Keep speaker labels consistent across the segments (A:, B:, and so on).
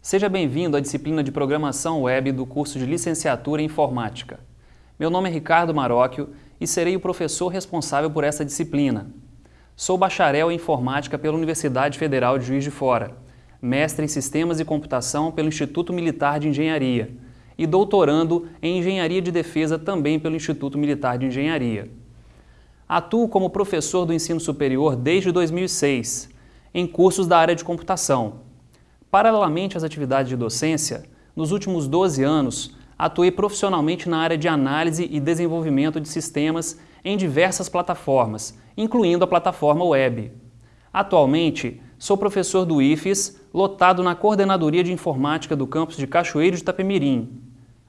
A: Seja bem-vindo à disciplina de Programação Web do curso de Licenciatura em Informática. Meu nome é Ricardo Marocchio e serei o professor responsável por essa disciplina. Sou bacharel em Informática pela Universidade Federal de Juiz de Fora, mestre em Sistemas e Computação pelo Instituto Militar de Engenharia e doutorando em Engenharia de Defesa também pelo Instituto Militar de Engenharia. Atuo como professor do ensino superior desde 2006, em cursos da área de computação. Paralelamente às atividades de docência, nos últimos 12 anos, atuei profissionalmente na área de análise e desenvolvimento de sistemas em diversas plataformas, incluindo a plataforma web. Atualmente, sou professor do IFES, lotado na Coordenadoria de Informática do campus de Cachoeiro de Itapemirim.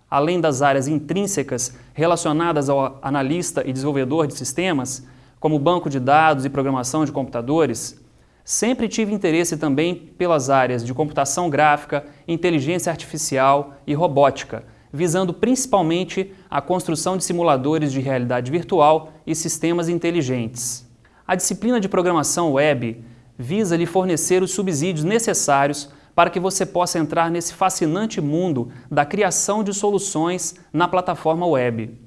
A: Além das áreas intrínsecas relacionadas ao analista e desenvolvedor de sistemas, como banco de dados e programação de computadores, Sempre tive interesse também pelas áreas de computação gráfica, inteligência artificial e robótica, visando principalmente a construção de simuladores de realidade virtual e sistemas inteligentes. A disciplina de programação web visa lhe fornecer os subsídios necessários para que você possa entrar nesse fascinante mundo da criação de soluções na plataforma web.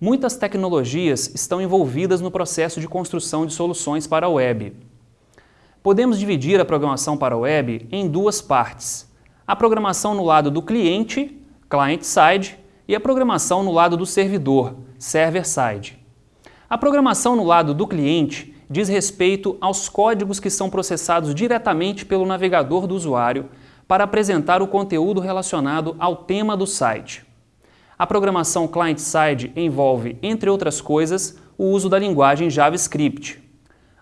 A: Muitas tecnologias estão envolvidas no processo de construção de soluções para a web. Podemos dividir a programação para web em duas partes. A programação no lado do cliente, client-side, e a programação no lado do servidor, server-side. A programação no lado do cliente diz respeito aos códigos que são processados diretamente pelo navegador do usuário para apresentar o conteúdo relacionado ao tema do site. A programação client-side envolve, entre outras coisas, o uso da linguagem JavaScript.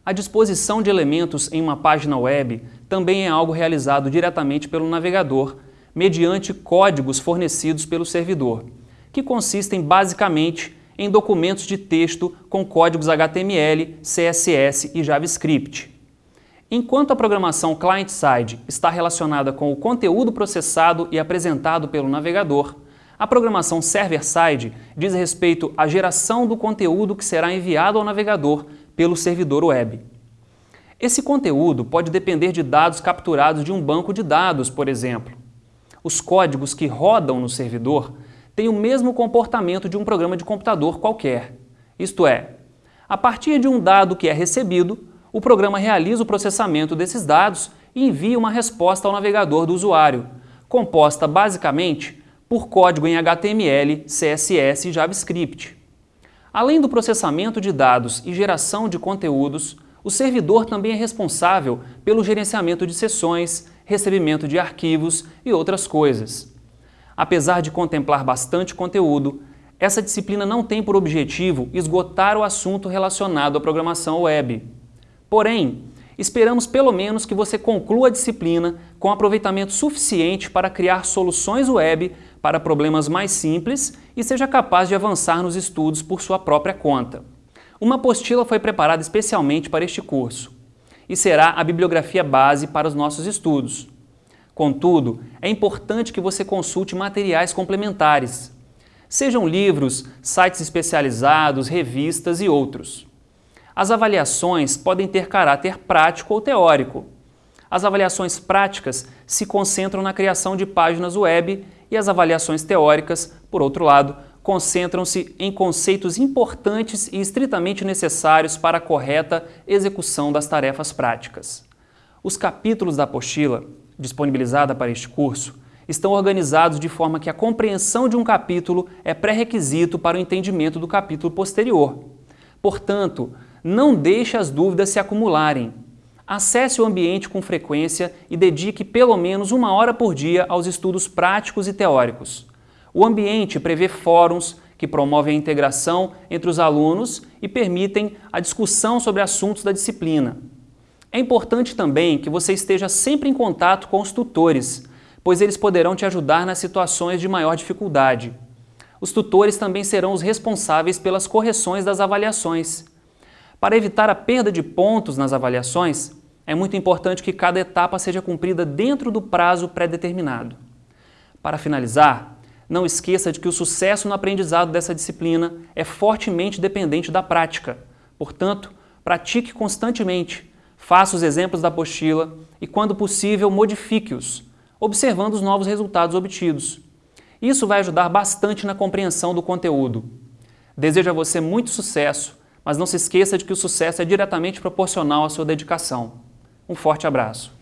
A: A disposição de elementos em uma página web também é algo realizado diretamente pelo navegador, mediante códigos fornecidos pelo servidor, que consistem basicamente em documentos de texto com códigos HTML, CSS e JavaScript. Enquanto a programação client-side está relacionada com o conteúdo processado e apresentado pelo navegador, a programação server-side diz respeito à geração do conteúdo que será enviado ao navegador pelo servidor web. Esse conteúdo pode depender de dados capturados de um banco de dados, por exemplo. Os códigos que rodam no servidor têm o mesmo comportamento de um programa de computador qualquer. Isto é, a partir de um dado que é recebido, o programa realiza o processamento desses dados e envia uma resposta ao navegador do usuário, composta basicamente por código em HTML, CSS e JavaScript. Além do processamento de dados e geração de conteúdos, o servidor também é responsável pelo gerenciamento de sessões, recebimento de arquivos e outras coisas. Apesar de contemplar bastante conteúdo, essa disciplina não tem por objetivo esgotar o assunto relacionado à programação web. Porém, esperamos pelo menos que você conclua a disciplina com aproveitamento suficiente para criar soluções web para problemas mais simples e seja capaz de avançar nos estudos por sua própria conta. Uma apostila foi preparada especialmente para este curso e será a bibliografia base para os nossos estudos. Contudo, é importante que você consulte materiais complementares, sejam livros, sites especializados, revistas e outros. As avaliações podem ter caráter prático ou teórico. As avaliações práticas se concentram na criação de páginas web e as avaliações teóricas, por outro lado, concentram-se em conceitos importantes e estritamente necessários para a correta execução das tarefas práticas. Os capítulos da apostila, disponibilizada para este curso, estão organizados de forma que a compreensão de um capítulo é pré-requisito para o entendimento do capítulo posterior. Portanto, não deixe as dúvidas se acumularem. Acesse o ambiente com frequência e dedique pelo menos uma hora por dia aos estudos práticos e teóricos. O ambiente prevê fóruns que promovem a integração entre os alunos e permitem a discussão sobre assuntos da disciplina. É importante também que você esteja sempre em contato com os tutores, pois eles poderão te ajudar nas situações de maior dificuldade. Os tutores também serão os responsáveis pelas correções das avaliações. Para evitar a perda de pontos nas avaliações, é muito importante que cada etapa seja cumprida dentro do prazo pré-determinado. Para finalizar, não esqueça de que o sucesso no aprendizado dessa disciplina é fortemente dependente da prática. Portanto, pratique constantemente, faça os exemplos da apostila e, quando possível, modifique-os. observando os novos resultados obtidos. Isso vai ajudar bastante na compreensão do conteúdo. Desejo a você muito sucesso, mas não se esqueça de que o sucesso é diretamente proporcional à sua dedicação. Um forte abraço.